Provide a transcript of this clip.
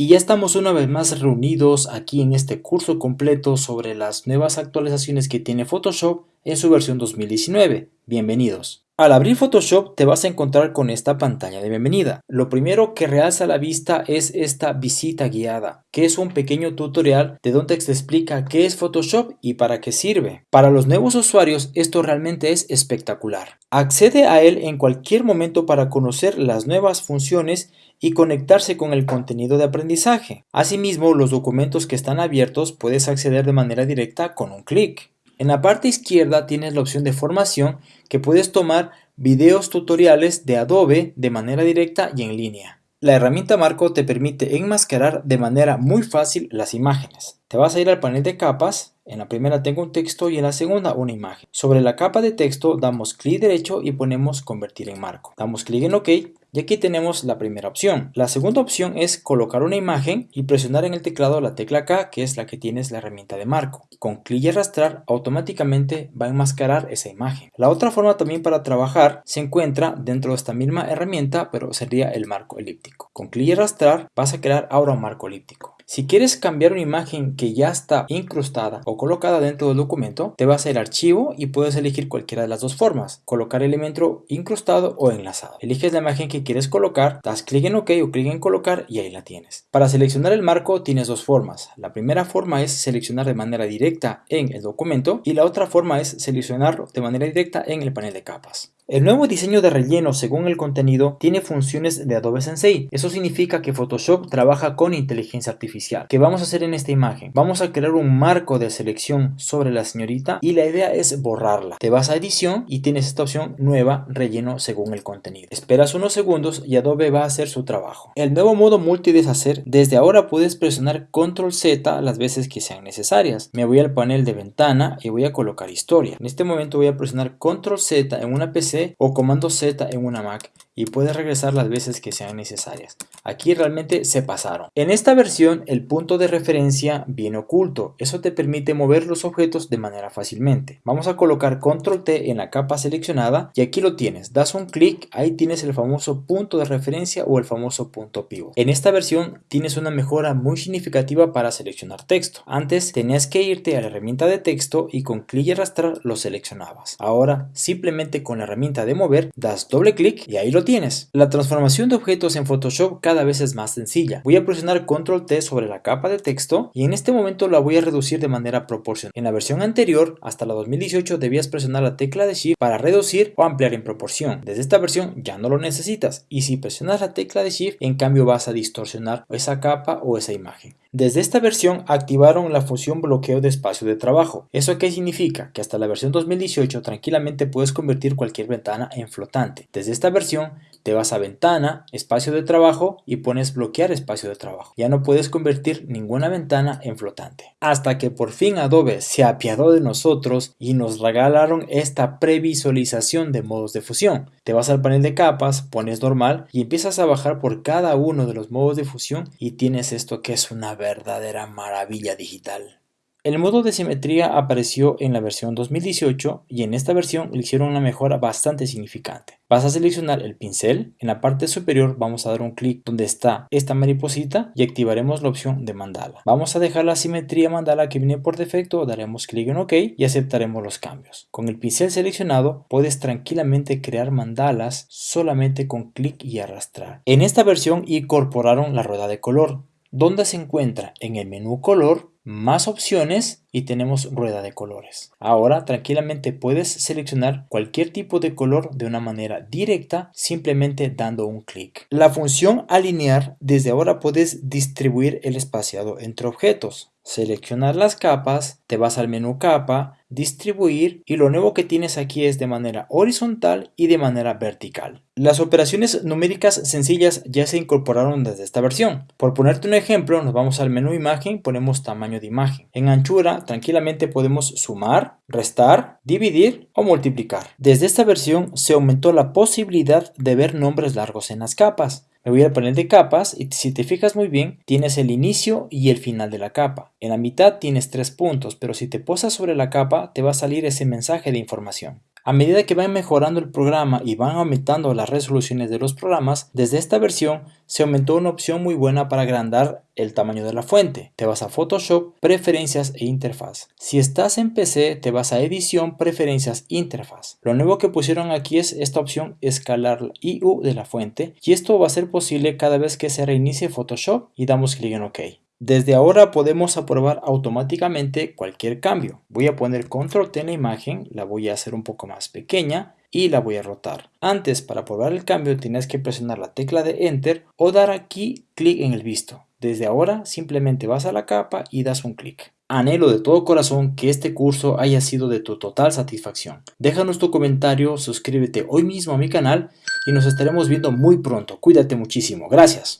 Y ya estamos una vez más reunidos aquí en este curso completo sobre las nuevas actualizaciones que tiene Photoshop en su versión 2019. Bienvenidos. Al abrir Photoshop te vas a encontrar con esta pantalla de bienvenida. Lo primero que realza la vista es esta visita guiada, que es un pequeño tutorial de donde te explica qué es Photoshop y para qué sirve. Para los nuevos usuarios esto realmente es espectacular. Accede a él en cualquier momento para conocer las nuevas funciones y conectarse con el contenido de aprendizaje. Asimismo, los documentos que están abiertos puedes acceder de manera directa con un clic. En la parte izquierda tienes la opción de formación que puedes tomar videos tutoriales de Adobe de manera directa y en línea. La herramienta Marco te permite enmascarar de manera muy fácil las imágenes. Te vas a ir al panel de capas, en la primera tengo un texto y en la segunda una imagen. Sobre la capa de texto damos clic derecho y ponemos convertir en marco. Damos clic en OK y aquí tenemos la primera opción. La segunda opción es colocar una imagen y presionar en el teclado la tecla K, que es la que tienes la herramienta de marco. Con clic y arrastrar, automáticamente va a enmascarar esa imagen. La otra forma también para trabajar se encuentra dentro de esta misma herramienta, pero sería el marco elíptico. Con clic y arrastrar, vas a crear ahora un marco elíptico. Si quieres cambiar una imagen que ya está incrustada o colocada dentro del documento, te vas a ir archivo y puedes elegir cualquiera de las dos formas, colocar elemento incrustado o enlazado. Eliges la imagen que quieres colocar, das clic en OK o clic en colocar y ahí la tienes. Para seleccionar el marco tienes dos formas. La primera forma es seleccionar de manera directa en el documento y la otra forma es seleccionarlo de manera directa en el panel de capas. El nuevo diseño de relleno según el contenido tiene funciones de Adobe Sensei. Eso significa que Photoshop trabaja con inteligencia artificial. ¿Qué vamos a hacer en esta imagen? Vamos a crear un marco de selección sobre la señorita y la idea es borrarla. Te vas a edición y tienes esta opción nueva relleno según el contenido. Esperas unos segundos y Adobe va a hacer su trabajo. El nuevo modo multideshacer, desde ahora puedes presionar control Z las veces que sean necesarias. Me voy al panel de ventana y voy a colocar historia. En este momento voy a presionar control Z en una PC o comando Z en una Mac y puedes regresar las veces que sean necesarias. Aquí realmente se pasaron. En esta versión el punto de referencia viene oculto. Eso te permite mover los objetos de manera fácilmente. Vamos a colocar control T en la capa seleccionada y aquí lo tienes. Das un clic, ahí tienes el famoso punto de referencia o el famoso punto pivot. En esta versión tienes una mejora muy significativa para seleccionar texto. Antes tenías que irte a la herramienta de texto y con clic y arrastrar lo seleccionabas. Ahora simplemente con la herramienta de mover das doble clic y ahí lo tienes. La transformación de objetos en Photoshop cada vez es más sencilla. Voy a presionar control T sobre la capa de texto y en este momento la voy a reducir de manera proporcional. En la versión anterior, hasta la 2018, debías presionar la tecla de Shift para reducir o ampliar en proporción. Desde esta versión ya no lo necesitas y si presionas la tecla de Shift, en cambio vas a distorsionar esa capa o esa imagen. Desde esta versión activaron la función bloqueo de espacio de trabajo. ¿Eso qué significa? Que hasta la versión 2018 tranquilamente puedes convertir cualquier ventana en flotante. Desde esta versión te vas a ventana, espacio de trabajo y pones bloquear espacio de trabajo. Ya no puedes convertir ninguna ventana en flotante. Hasta que por fin Adobe se apiadó de nosotros y nos regalaron esta previsualización de modos de fusión. Te vas al panel de capas, pones normal y empiezas a bajar por cada uno de los modos de fusión y tienes esto que es una verdadera maravilla digital. El modo de simetría apareció en la versión 2018 y en esta versión le hicieron una mejora bastante significante. Vas a seleccionar el pincel, en la parte superior vamos a dar un clic donde está esta mariposita y activaremos la opción de mandala. Vamos a dejar la simetría mandala que viene por defecto, daremos clic en OK y aceptaremos los cambios. Con el pincel seleccionado puedes tranquilamente crear mandalas solamente con clic y arrastrar. En esta versión incorporaron la rueda de color, donde se encuentra en el menú color más opciones y tenemos rueda de colores. Ahora tranquilamente puedes seleccionar cualquier tipo de color de una manera directa simplemente dando un clic. La función alinear desde ahora puedes distribuir el espaciado entre objetos. Seleccionar las capas, te vas al menú capa, distribuir y lo nuevo que tienes aquí es de manera horizontal y de manera vertical. Las operaciones numéricas sencillas ya se incorporaron desde esta versión. Por ponerte un ejemplo, nos vamos al menú imagen, ponemos tamaño de imagen. En anchura, tranquilamente podemos sumar, restar, dividir o multiplicar. Desde esta versión se aumentó la posibilidad de ver nombres largos en las capas. Me voy al panel de capas y si te fijas muy bien, tienes el inicio y el final de la capa. En la mitad tienes tres puntos, pero si te posas sobre la capa te va a salir ese mensaje de información. A medida que van mejorando el programa y van aumentando las resoluciones de los programas, desde esta versión se aumentó una opción muy buena para agrandar el tamaño de la fuente. Te vas a Photoshop, Preferencias e Interfaz. Si estás en PC, te vas a Edición, Preferencias, Interfaz. Lo nuevo que pusieron aquí es esta opción Escalar IU de la fuente y esto va a ser posible cada vez que se reinicie Photoshop y damos clic en OK. Desde ahora podemos aprobar automáticamente cualquier cambio. Voy a poner control T en la imagen, la voy a hacer un poco más pequeña y la voy a rotar. Antes para aprobar el cambio tienes que presionar la tecla de enter o dar aquí clic en el visto. Desde ahora simplemente vas a la capa y das un clic. Anhelo de todo corazón que este curso haya sido de tu total satisfacción. Déjanos tu comentario, suscríbete hoy mismo a mi canal y nos estaremos viendo muy pronto. Cuídate muchísimo. Gracias.